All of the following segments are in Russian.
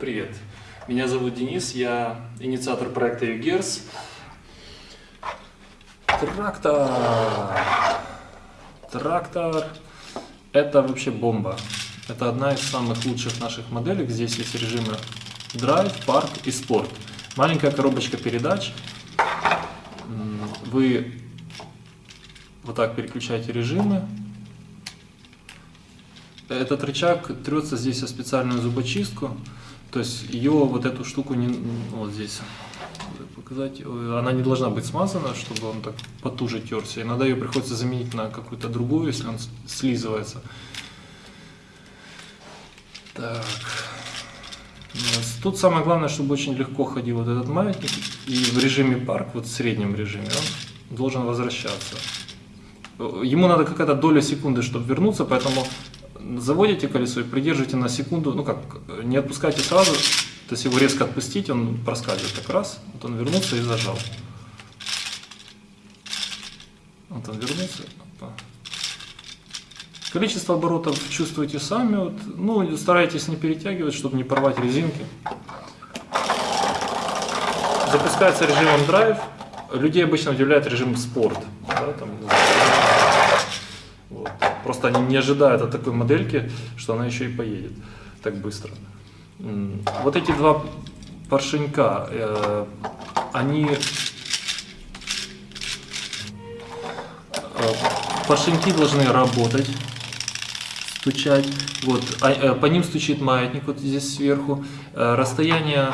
Привет, меня зовут Денис, я инициатор проекта ЮГЕРС. Трактор! Трактор – это вообще бомба. Это одна из самых лучших наших моделей. Здесь есть режимы Drive, Park и Sport. Маленькая коробочка передач. Вы вот так переключаете режимы. Этот рычаг трется здесь о специальную зубочистку. То есть ее вот эту штуку не вот здесь показать, она не должна быть смазана, чтобы он так потуже терся. Иногда ее приходится заменить на какую-то другую, если он слизывается. Так. Тут самое главное, чтобы очень легко ходил вот этот маятник, и в режиме парк, вот в среднем режиме, он должен возвращаться. Ему надо какая-то доля секунды, чтобы вернуться, поэтому заводите колесо и придержите на секунду, ну как, не отпускайте сразу, то есть его резко отпустить, он проскальзывает как раз, вот он вернулся и зажал. Вот он вернулся. Опа. Количество оборотов чувствуете сами, вот, ну старайтесь не перетягивать, чтобы не порвать резинки. Запускается режимом драйв, людей обычно удивляет режим спорт. Да, там, Просто они не ожидают от такой модельки, что она еще и поедет так быстро. Вот эти два поршенька, э, они э, поршеньки должны работать, стучать. Вот, а, э, по ним стучит маятник вот здесь сверху. Расстояние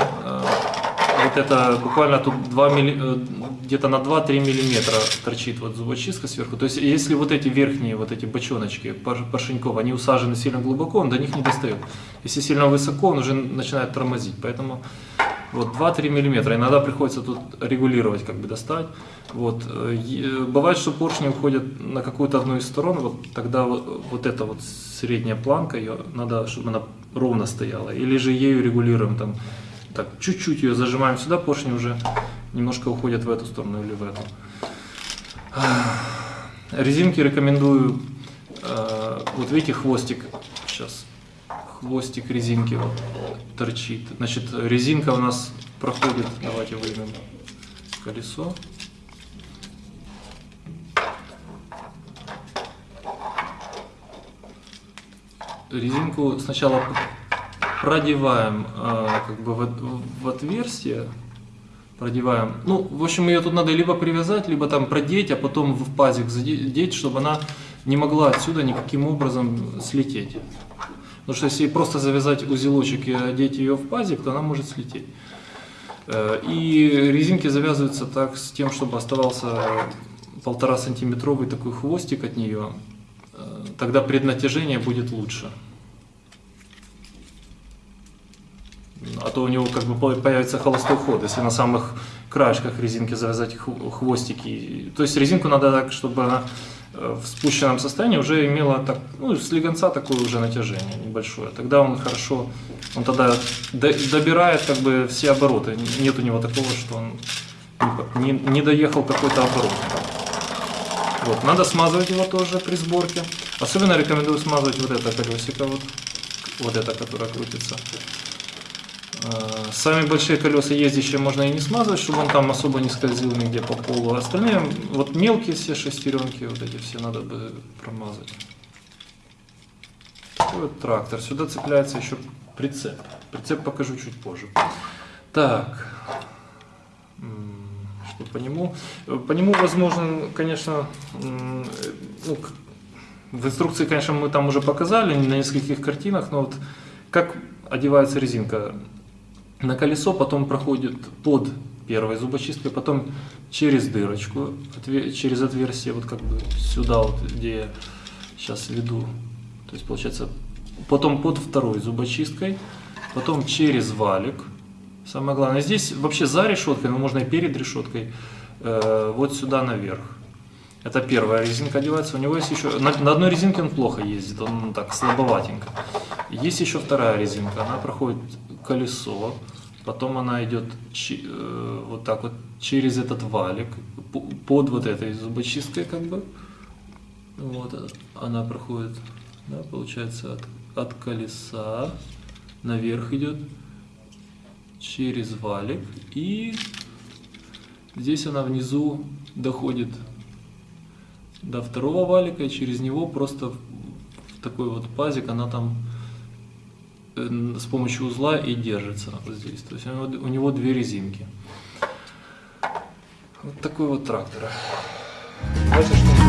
вот это буквально тут 2 милли, э, где-то на 2-3 миллиметра торчит вот зубочистка сверху. То есть если вот эти верхние, вот эти бочоночки поршеньков, они усажены сильно глубоко, он до них не достает. Если сильно высоко, он уже начинает тормозить. Поэтому вот 2-3 миллиметра. Иногда приходится тут регулировать, как бы достать. Вот. Э, бывает, что поршни уходят на какую-то одну из сторон, вот тогда вот, вот эта вот средняя планка, ее надо, чтобы она ровно стояла. Или же ею регулируем там так, чуть-чуть ее зажимаем сюда, поршни уже немножко уходят в эту сторону или в эту. Резинки рекомендую, э, вот видите хвостик, сейчас, хвостик резинки вот торчит. Значит, резинка у нас проходит, давайте выймем колесо. Резинку сначала продеваем э, как бы в, в отверстие, продеваем. Ну, в общем, ее тут надо либо привязать, либо там продеть, а потом в пазик задеть, чтобы она не могла отсюда никаким образом слететь. Потому что если просто завязать узелочек и одеть ее в пазик, то она может слететь. Э, и резинки завязываются так с тем, чтобы оставался полтора сантиметровый такой хвостик от нее. Э, тогда преднатяжение будет лучше. А то у него как бы появится холостой ход, если на самых краешках резинки завязать хвостики. То есть резинку надо так, чтобы она э, в спущенном состоянии уже имела так, ну, слегонца такое уже натяжение небольшое. Тогда он хорошо, он тогда добирает как бы все обороты. Нет у него такого, что он не, не доехал какой-то оборот. Вот. Надо смазывать его тоже при сборке. Особенно рекомендую смазывать вот это колесико, вот, вот это, которое крутится. Э, Сами большие колеса ездящие можно и не смазывать, чтобы он там особо не скользил нигде по полу. А остальные, вот мелкие все шестеренки, вот эти все надо бы промазать. Такой вот трактор. Сюда цепляется еще прицеп. Прицеп покажу чуть позже. Так, что по нему? По нему возможно, конечно, ну, в инструкции, конечно, мы там уже показали на нескольких картинах, но вот как одевается резинка на колесо, потом проходит под первой зубочисткой, потом через дырочку, через отверстие, вот как бы сюда, вот, где я сейчас веду. То есть получается, потом под второй зубочисткой, потом через валик. Самое главное, здесь вообще за решеткой, но можно и перед решеткой, э, вот сюда наверх. Это первая резинка одевается. У него есть еще... На, на одной резинке он плохо ездит, он так слабоватенько. Есть еще вторая резинка, она проходит колесо, потом она идет э, вот так вот через этот валик, под вот этой зубочисткой как бы. Вот э, она проходит, да, получается, от, от колеса наверх идет, через валик и здесь она внизу доходит до второго валика и через него просто в такой вот пазик она там с помощью узла и держится вот здесь. То есть у него две резинки. Вот такой вот трактор. Дальше что